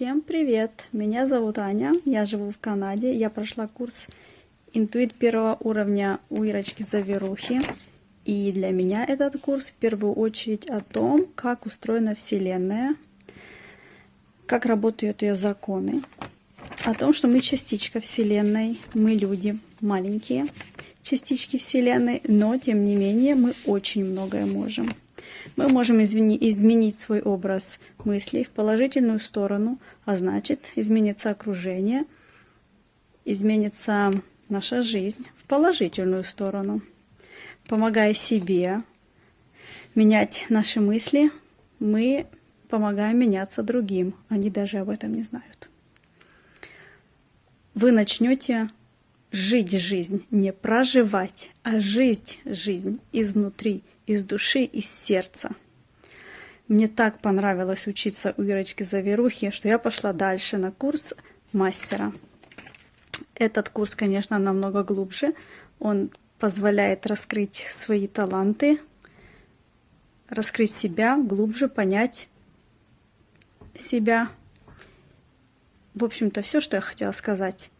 Всем привет! Меня зовут Аня, я живу в Канаде. Я прошла курс интуит первого уровня у Ирочки Заверухи. И для меня этот курс в первую очередь о том, как устроена Вселенная, как работают ее законы, о том, что мы частичка Вселенной, мы люди маленькие частички Вселенной, но тем не менее мы очень многое можем. Мы можем изменить свой образ мыслей в положительную сторону, а значит изменится окружение, изменится наша жизнь в положительную сторону. Помогая себе менять наши мысли, мы помогаем меняться другим. Они даже об этом не знают. Вы начнете жить жизнь, не проживать, а жить жизнь изнутри, из души, из сердца. Мне так понравилось учиться у Ирочки Заверухи, что я пошла дальше на курс мастера. Этот курс, конечно, намного глубже. Он позволяет раскрыть свои таланты, раскрыть себя глубже, понять себя. В общем-то, все, что я хотела сказать.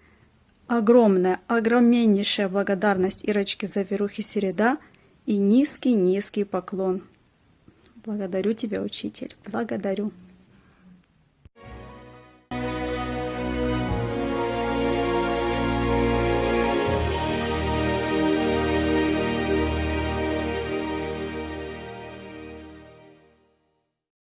Огромная, огромнейшая благодарность Ирочке Заверухи Середа и низкий-низкий поклон. Благодарю тебя, учитель, благодарю.